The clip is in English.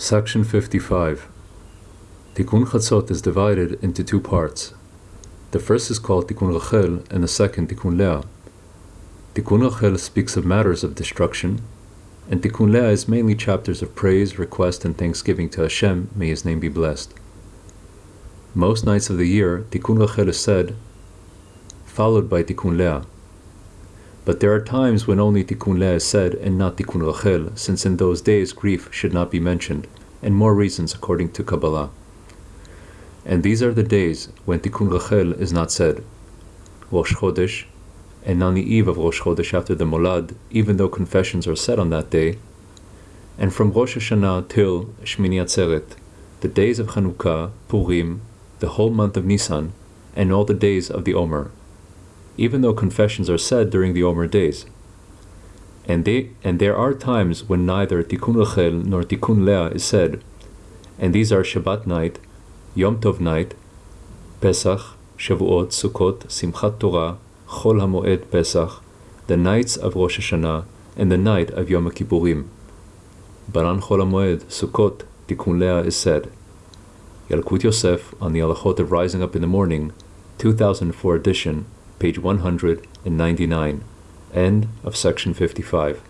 Section 55. Tikkun Chatzot is divided into two parts. The first is called Tikkun Rachel and the second Tikkun Leah. Tikkun Rachel speaks of matters of destruction, and Tikkun Leah is mainly chapters of praise, request, and thanksgiving to Hashem, may His name be blessed. Most nights of the year, Tikkun Rachel is said, followed by Tikkun Leah. But there are times when only Tikkun Leah is said and not Tikkun Rachel, since in those days grief should not be mentioned, and more reasons according to Kabbalah. And these are the days when Tikkun Rachel is not said. Rosh Chodesh, and on the eve of Rosh Chodesh after the Molad, even though confessions are said on that day, and from Rosh Hashanah till Shmini Atzeret, the days of Chanukah, Purim, the whole month of Nisan, and all the days of the Omer, even though confessions are said during the Omer days. And, they, and there are times when neither Tikkun Rachel nor Tikkun Leah is said, and these are Shabbat night, Yom Tov night, Pesach, Shavuot, Sukkot, Simchat Torah, Chol HaMoed Pesach, the nights of Rosh Hashanah, and the night of Yom Kippurim. But on Chol HaMoed, Sukkot, Tikkun Leah is said. Yalkut Yosef on the Halachot of Rising Up in the Morning, 2004 edition, page 199, end of section 55.